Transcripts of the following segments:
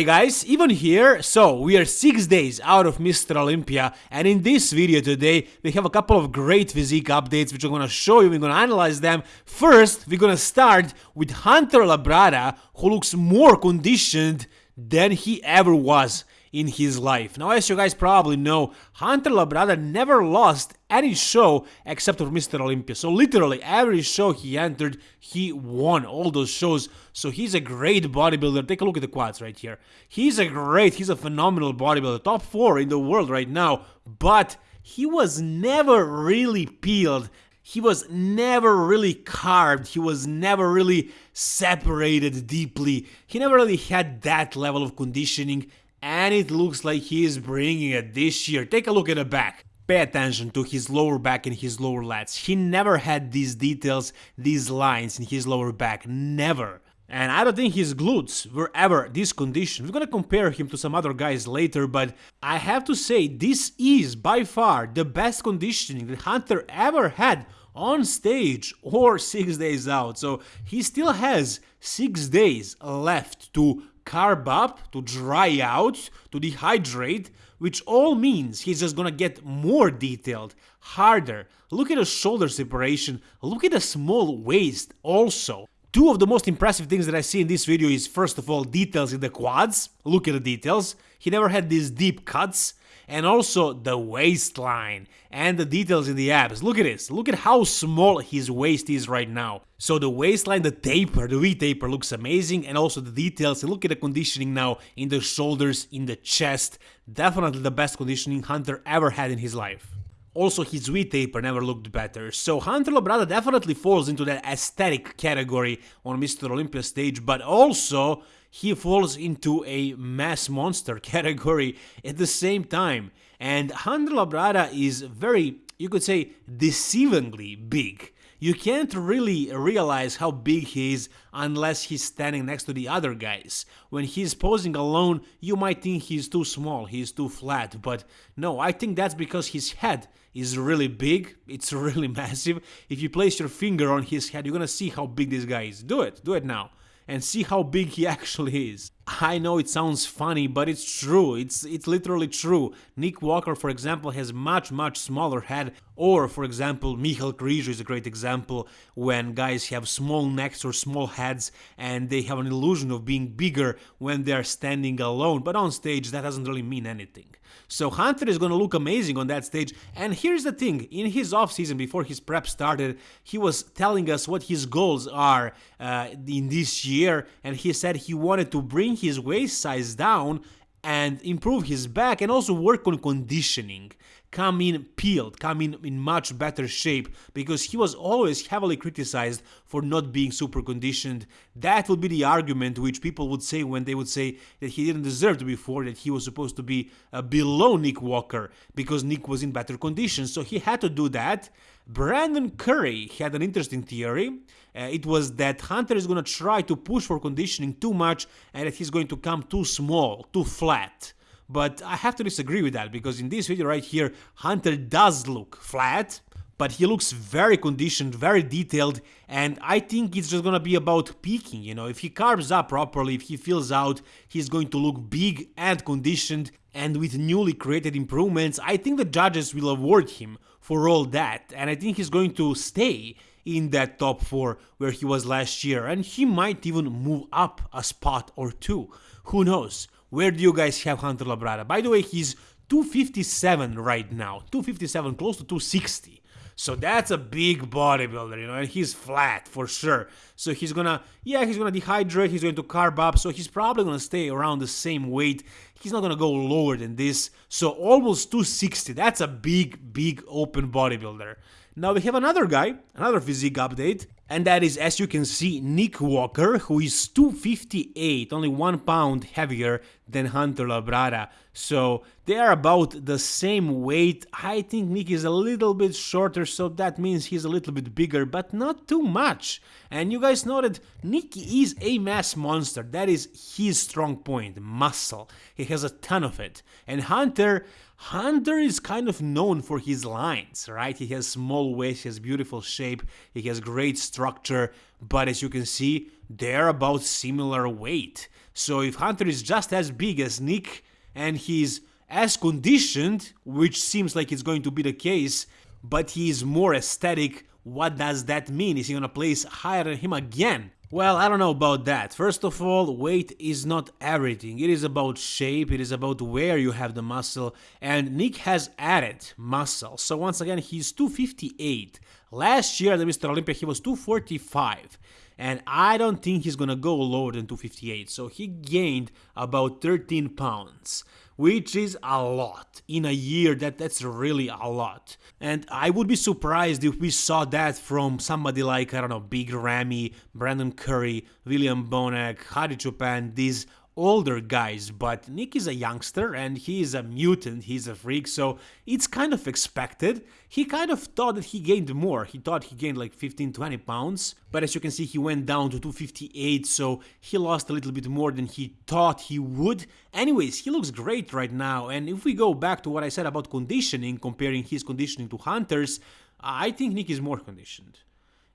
Hey guys, even here, so we are 6 days out of Mr. Olympia and in this video today we have a couple of great physique updates which I'm gonna show you, we're gonna analyze them. First, we're gonna start with Hunter Labrada who looks more conditioned than he ever was in his life. Now, as you guys probably know, Hunter Labrada never lost any show except for Mr. Olympia. So literally every show he entered, he won all those shows. So he's a great bodybuilder. Take a look at the quads right here. He's a great, he's a phenomenal bodybuilder. Top four in the world right now. But he was never really peeled he was never really carved, he was never really separated deeply, he never really had that level of conditioning and it looks like he is bringing it this year. Take a look at the back. Pay attention to his lower back and his lower lats. He never had these details, these lines in his lower back, never. And I don't think his glutes were ever this condition. We're gonna compare him to some other guys later, but I have to say this is by far the best conditioning that Hunter ever had on stage or 6 days out. So he still has 6 days left to carb up, to dry out, to dehydrate, which all means he's just gonna get more detailed, harder. Look at the shoulder separation, look at the small waist also. Two of the most impressive things that I see in this video is first of all details in the quads, look at the details, he never had these deep cuts, and also the waistline and the details in the abs. Look at this, look at how small his waist is right now. So the waistline, the taper, the V-taper looks amazing and also the details, look at the conditioning now in the shoulders, in the chest, definitely the best conditioning Hunter ever had in his life. Also, his V-taper never looked better, so Hunter Labrada definitely falls into that aesthetic category on Mr. Olympia stage, but also he falls into a mass monster category at the same time. And Hunter Labrada is very, you could say, deceivingly big. You can't really realize how big he is unless he's standing next to the other guys. When he's posing alone, you might think he's too small, he's too flat, but no, I think that's because his head is really big, it's really massive. If you place your finger on his head, you're gonna see how big this guy is. Do it, do it now and see how big he actually is. I know it sounds funny, but it's true. It's it's literally true. Nick Walker, for example, has much much smaller head. Or, for example, Michal Krizo is a great example when guys have small necks or small heads and they have an illusion of being bigger when they are standing alone. But on stage, that doesn't really mean anything. So Hunter is going to look amazing on that stage. And here's the thing, in his off season before his prep started, he was telling us what his goals are uh, in this year. And he said he wanted to bring his waist size down and improve his back and also work on conditioning come in peeled, come in in much better shape because he was always heavily criticized for not being super conditioned. That would be the argument which people would say when they would say that he didn't deserve to be four, that he was supposed to be uh, below Nick Walker because Nick was in better condition. So he had to do that. Brandon Curry had an interesting theory. Uh, it was that Hunter is going to try to push for conditioning too much and that he's going to come too small, too flat. But I have to disagree with that because in this video right here, Hunter does look flat, but he looks very conditioned, very detailed, and I think it's just gonna be about peaking, you know, if he carbs up properly, if he fills out, he's going to look big and conditioned, and with newly created improvements, I think the judges will award him for all that, and I think he's going to stay in that top 4 where he was last year, and he might even move up a spot or two, who knows. Where do you guys have Hunter Labrada? By the way, he's 257 right now, 257, close to 260. So that's a big bodybuilder, you know, and he's flat for sure. So he's gonna, yeah, he's gonna dehydrate, he's going to carb up, so he's probably gonna stay around the same weight. He's not gonna go lower than this. So almost 260, that's a big, big open bodybuilder. Now we have another guy, another physique update, and that is, as you can see, Nick Walker, who is 258, only one pound heavier than Hunter Labrada. So they are about the same weight. I think Nick is a little bit shorter, so that means he's a little bit bigger, but not too much. And you guys know that Nick is a mass monster. That is his strong point, muscle. He has a ton of it. And Hunter, Hunter is kind of known for his lines, right? He has small waist, he has beautiful shape, he has great structure, but as you can see, they're about similar weight. So if Hunter is just as big as Nick and he's as conditioned, which seems like it's going to be the case, but he is more aesthetic, what does that mean? Is he gonna place higher than him again? Well, I don't know about that. First of all, weight is not everything. It is about shape, it is about where you have the muscle, and Nick has added muscle. So once again, he's 258. Last year at the Mr. Olympia, he was 245. And I don't think he's gonna go lower than 258. So he gained about 13 pounds which is a lot in a year that that's really a lot and i would be surprised if we saw that from somebody like i don't know big ramy brandon curry william bonac hadi choopan these older guys, but Nick is a youngster and he is a mutant, he's a freak, so it's kind of expected. He kind of thought that he gained more, he thought he gained like 15-20 pounds, but as you can see he went down to 258, so he lost a little bit more than he thought he would. Anyways, he looks great right now, and if we go back to what I said about conditioning, comparing his conditioning to Hunter's, I think Nick is more conditioned.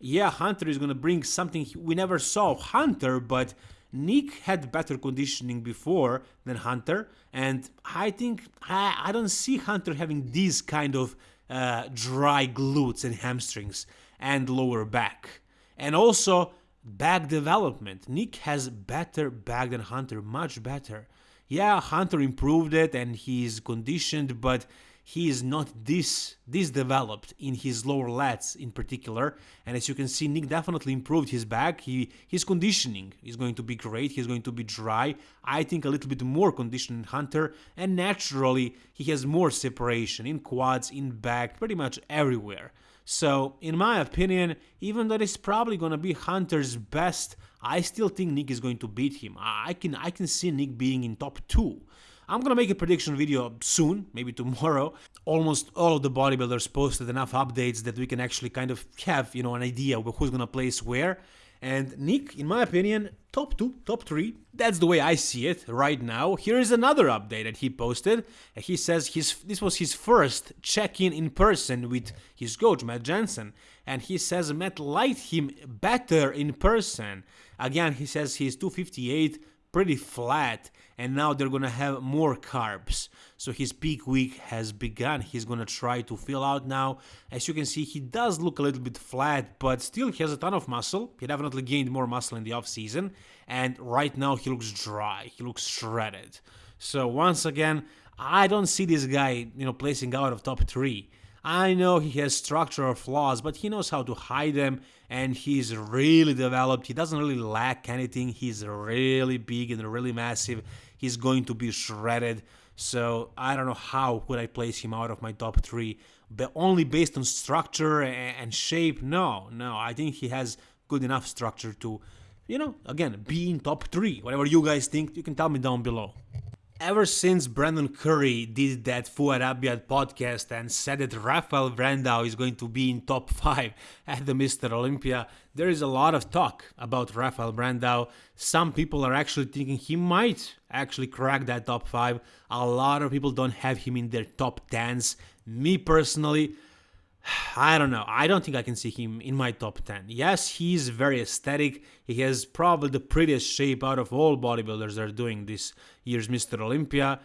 Yeah, Hunter is gonna bring something we never saw Hunter, but Nick had better conditioning before than Hunter, and I think I, I don't see Hunter having these kind of uh, dry glutes and hamstrings and lower back. And also back development. Nick has better back than Hunter, much better. Yeah, Hunter improved it and he's conditioned, but he is not this this developed in his lower lats in particular. And as you can see Nick definitely improved his back. He his conditioning is going to be great. He's going to be dry. I think a little bit more conditioned Hunter. And naturally he has more separation in quads in back pretty much everywhere. So in my opinion even though it's probably gonna be Hunter's best I still think Nick is going to beat him. I can I can see Nick being in top 2 I'm gonna make a prediction video soon, maybe tomorrow. Almost all of the bodybuilders posted enough updates that we can actually kind of have, you know, an idea of who's gonna place where. And Nick, in my opinion, top two, top three. That's the way I see it right now. Here is another update that he posted. He says his this was his first check-in in person with his coach Matt Jensen. and he says Matt liked him better in person. Again, he says he's 258 pretty flat and now they're gonna have more carbs. So his peak week has begun. He's gonna try to fill out now. As you can see he does look a little bit flat but still he has a ton of muscle. He definitely gained more muscle in the off season and right now he looks dry. He looks shredded. So once again i don't see this guy you know placing out of top three I know he has structural flaws, but he knows how to hide them and he's really developed. He doesn't really lack anything. He's really big and really massive. He's going to be shredded. So I don't know how would I place him out of my top three, but only based on structure and shape. No, no, I think he has good enough structure to, you know, again, be in top three. Whatever you guys think, you can tell me down below. Ever since Brandon Curry did that Fouad Abiad podcast and said that Rafael Brandao is going to be in top 5 at the Mr. Olympia, there is a lot of talk about Rafael Brandao. Some people are actually thinking he might actually crack that top 5. A lot of people don't have him in their top 10s. Me personally, I don't know. I don't think I can see him in my top 10. Yes, he's very aesthetic. He has probably the prettiest shape out of all bodybuilders that are doing this year's Mr. Olympia.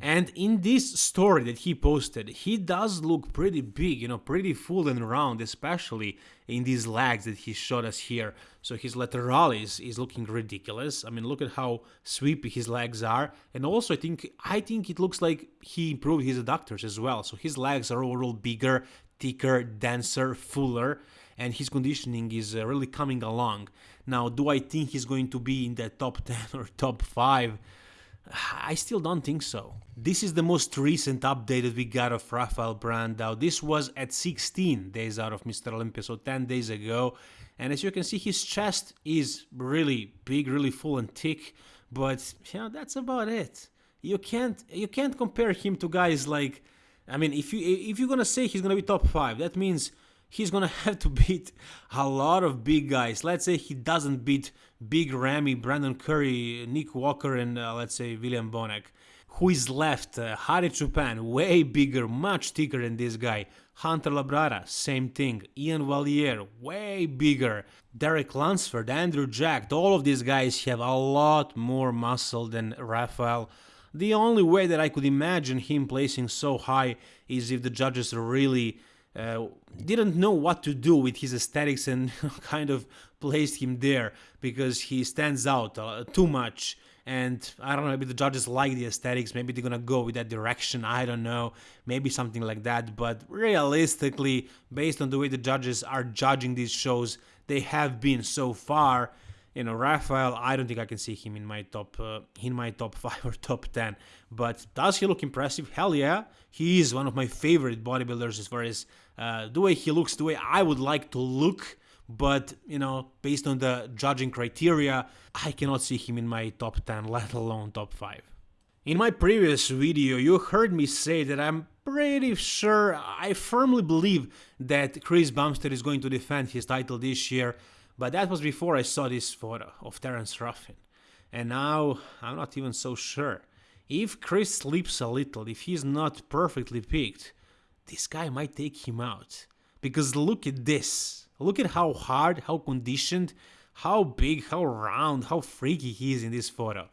And in this story that he posted, he does look pretty big, you know, pretty full and round, especially in these legs that he showed us here. So his lateralis is looking ridiculous. I mean, look at how sweepy his legs are. And also, I think I think it looks like he improved his adductors as well. So his legs are overall bigger thicker, denser, fuller, and his conditioning is uh, really coming along. Now, do I think he's going to be in the top 10 or top 5? I still don't think so. This is the most recent update that we got of Rafael Brandao. This was at 16 days out of Mr. Olympia, so 10 days ago. And as you can see, his chest is really big, really full and thick, but you know, that's about it. You can't you can't compare him to guys like I mean, if you if you're gonna say he's gonna be top five, that means he's gonna have to beat a lot of big guys. Let's say he doesn't beat Big Ramy, Brandon Curry, Nick Walker, and uh, let's say William Bonac. Who is left? Uh, Hadi Choopan, way bigger, much thicker than this guy. Hunter Labrada, same thing. Ian Valliere, way bigger. Derek Lunsford, Andrew Jacked, all of these guys have a lot more muscle than Rafael. The only way that I could imagine him placing so high is if the judges really uh, didn't know what to do with his aesthetics and kind of placed him there because he stands out uh, too much. And I don't know, maybe the judges like the aesthetics, maybe they're gonna go with that direction, I don't know, maybe something like that, but realistically, based on the way the judges are judging these shows, they have been so far, you know, Raphael. I don't think I can see him in my top uh, in my top 5 or top 10, but does he look impressive? Hell yeah, he is one of my favorite bodybuilders as far as uh, the way he looks, the way I would like to look, but you know, based on the judging criteria, I cannot see him in my top 10, let alone top 5. In my previous video, you heard me say that I'm pretty sure, I firmly believe that Chris Bumstead is going to defend his title this year, but that was before I saw this photo of Terrence Ruffin. And now, I'm not even so sure. If Chris sleeps a little, if he's not perfectly picked, this guy might take him out. Because look at this. Look at how hard, how conditioned, how big, how round, how freaky he is in this photo.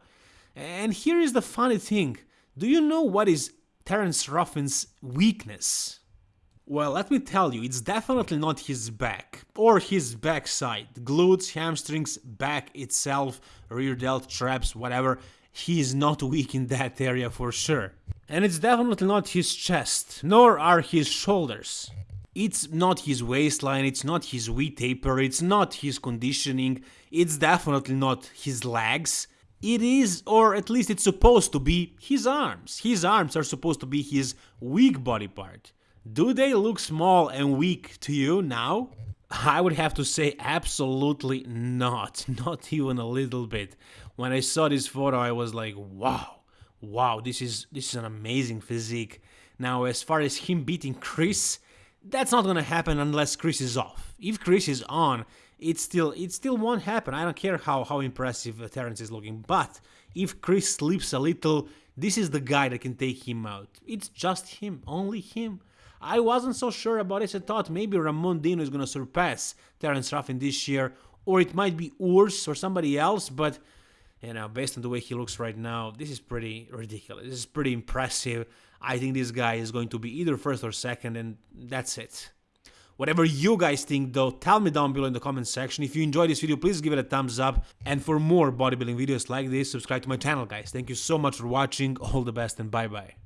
And here is the funny thing. Do you know what is Terrence Ruffin's weakness? Well, let me tell you, it's definitely not his back, or his backside. Glutes, hamstrings, back itself, rear delt, traps, whatever. He is not weak in that area for sure. And it's definitely not his chest, nor are his shoulders. It's not his waistline, it's not his V taper, it's not his conditioning, it's definitely not his legs. It is, or at least it's supposed to be, his arms. His arms are supposed to be his weak body part. Do they look small and weak to you now? I would have to say absolutely not, not even a little bit. When I saw this photo I was like, wow, wow, this is this is an amazing physique. Now as far as him beating Chris, that's not gonna happen unless Chris is off. If Chris is on, it still it still won't happen. I don't care how how impressive Terrence is looking. But if Chris sleeps a little, this is the guy that can take him out. It's just him, only him. I wasn't so sure about it. I thought maybe Ramon Dino is gonna surpass Terrence Ruffin this year, or it might be Urs or somebody else. But you know, based on the way he looks right now, this is pretty ridiculous. This is pretty impressive. I think this guy is going to be either first or second, and that's it. Whatever you guys think though, tell me down below in the comment section. If you enjoyed this video, please give it a thumbs up. And for more bodybuilding videos like this, subscribe to my channel guys. Thank you so much for watching, all the best and bye bye.